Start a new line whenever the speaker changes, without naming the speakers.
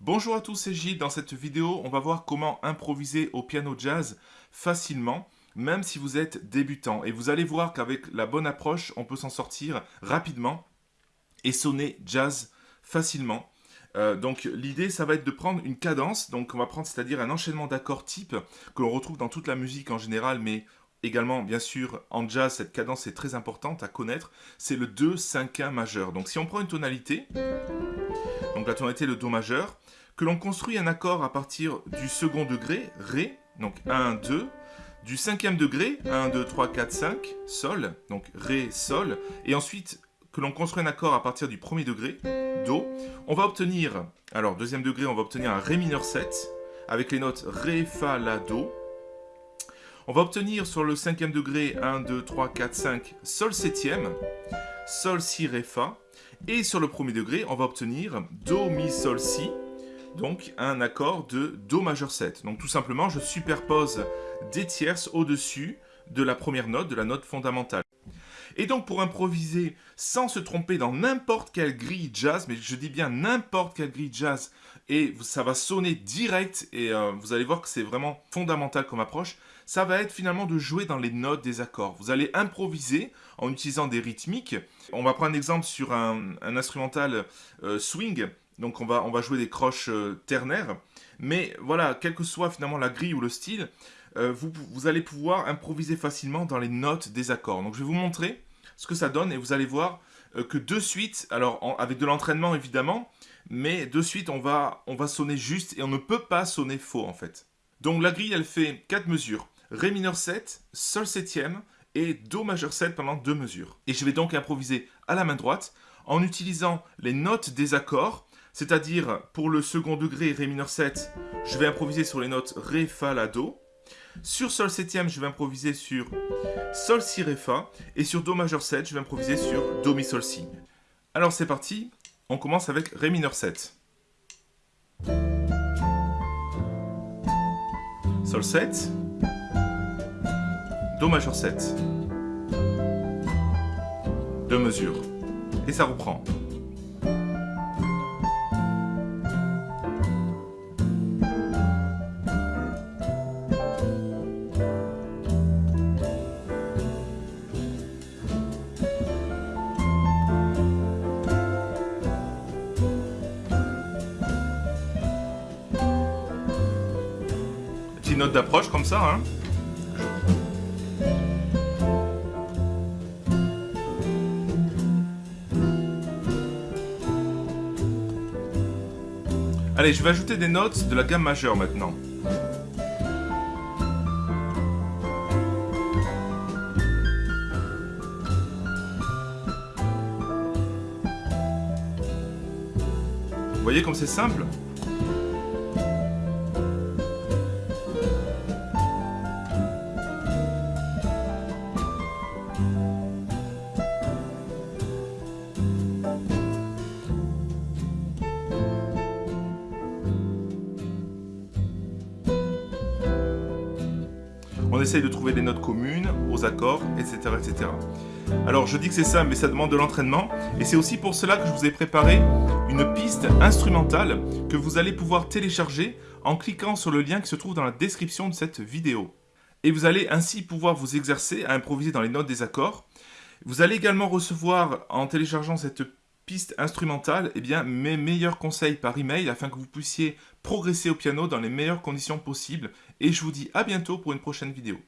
Bonjour à tous, c'est Gilles. Dans cette vidéo, on va voir comment improviser au piano jazz facilement, même si vous êtes débutant. Et vous allez voir qu'avec la bonne approche, on peut s'en sortir rapidement et sonner jazz facilement. Euh, donc l'idée, ça va être de prendre une cadence, donc on va prendre c'est-à-dire un enchaînement d'accords type que l'on retrouve dans toute la musique en général, mais également, bien sûr, en jazz, cette cadence est très importante à connaître, c'est le 2, 5, 1 majeur. Donc si on prend une tonalité, donc la tonalité le Do majeur, que l'on construit un accord à partir du second degré, Ré, donc 1, 2, du cinquième degré, 1, 2, 3, 4, 5, Sol, donc Ré, Sol, et ensuite que l'on construit un accord à partir du premier degré, Do, on va obtenir, alors deuxième degré, on va obtenir un Ré mineur 7, avec les notes Ré, Fa, La, Do, on va obtenir sur le cinquième degré 1, 2, 3, 4, 5, Sol septième, Sol, Si, Ré, Fa. Et sur le premier degré, on va obtenir Do, Mi, Sol, Si. Donc un accord de Do majeur 7. Donc tout simplement, je superpose des tierces au-dessus de la première note, de la note fondamentale. Et donc pour improviser sans se tromper dans n'importe quelle grille jazz, mais je dis bien n'importe quelle grille jazz, et ça va sonner direct, et euh, vous allez voir que c'est vraiment fondamental comme approche, ça va être finalement de jouer dans les notes des accords. Vous allez improviser en utilisant des rythmiques. On va prendre un exemple sur un, instrumental euh, swing, donc on va, on va jouer des croches euh, ternaires, mais voilà, quelle que soit finalement la grille ou le style, vous, vous allez pouvoir improviser facilement dans les notes des accords. Donc je vais vous montrer ce que ça donne et vous allez voir que de suite, alors avec de l'entraînement évidemment, mais de suite on va, on va sonner juste et on ne peut pas sonner faux en fait. Donc la grille elle fait 4 mesures, Ré mineur 7, Sol septième et Do majeur 7 pendant 2 mesures. Et je vais donc improviser à la main droite en utilisant les notes des accords, c'est-à-dire pour le second degré Ré mineur 7, je vais improviser sur les notes Ré, Fa, La, Do. Sur Sol septième, je vais improviser sur Sol, Si, Ré, Fa. Et sur Do majeur 7, je vais improviser sur Do, Mi, Sol, Si. Alors c'est parti, on commence avec Ré mineur 7. Sol 7. Do majeur 7. Deux mesures. Et ça reprend. Note d'approche comme ça. Hein. Allez, je vais ajouter des notes de la gamme majeure maintenant. Voyez comme c'est simple? Essaye de trouver des notes communes aux accords, etc. etc. Alors je dis que c'est ça, mais ça demande de l'entraînement. Et c'est aussi pour cela que je vous ai préparé une piste instrumentale que vous allez pouvoir télécharger en cliquant sur le lien qui se trouve dans la description de cette vidéo. Et vous allez ainsi pouvoir vous exercer à improviser dans les notes des accords. Vous allez également recevoir, en téléchargeant cette piste instrumentale, eh bien, mes meilleurs conseils par email afin que vous puissiez progresser au piano dans les meilleures conditions possibles. Et je vous dis à bientôt pour une prochaine vidéo.